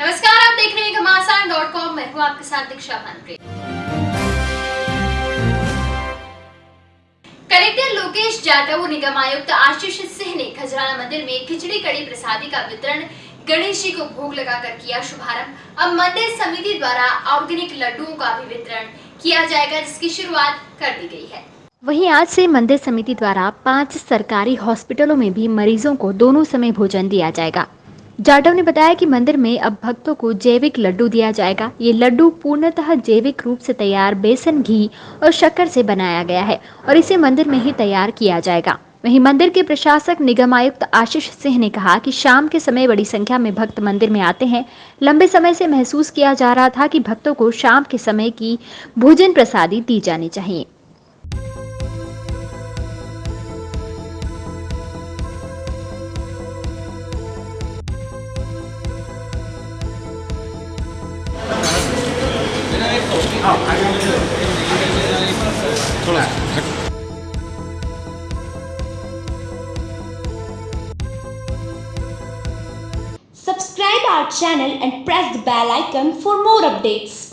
नमस्कार, आप देख रहे हैं घमासान डॉट कॉम। मैं हूँ आपके साथ दीक्षा भानप्रे कलेक्टर लोकेश जाटव, निगम आयुक्त आशीष सिंह ने खजराना मंदिर में खिचड़ी कड़ी प्रसादी का वितरण गणेश जी को भोग लगाकर किया शुभारंभ। अब मंदिर समिति द्वारा ऑर्गेनिक लड्डुओं का भी वितरण किया जाएगा, जिसकी शुरुआत कर दी गई है। वहीं आज से मंदिर समिति द्वारा पाँच सरकारी हॉस्पिटलों में भी मरीजों को दोनों समय भोजन दिया जाएगा। जाटव ने बताया कि मंदिर में अब भक्तों को जैविक लड्डू दिया जाएगा। ये लड्डू पूर्णतः जैविक रूप से तैयार बेसन, घी और शक्कर से बनाया गया है और इसे मंदिर में ही तैयार किया जाएगा। वहीं मंदिर के प्रशासक, निगम आयुक्त आशीष सिंह ने कहा कि शाम के समय बड़ी संख्या में भक्त मंदिर में आते हैं। लंबे समय से महसूस किया जा रहा था कि भक्तों को शाम के समय की भोजन प्रसादी दी जानी चाहिए। Subscribe our channel and press the bell icon for more updates.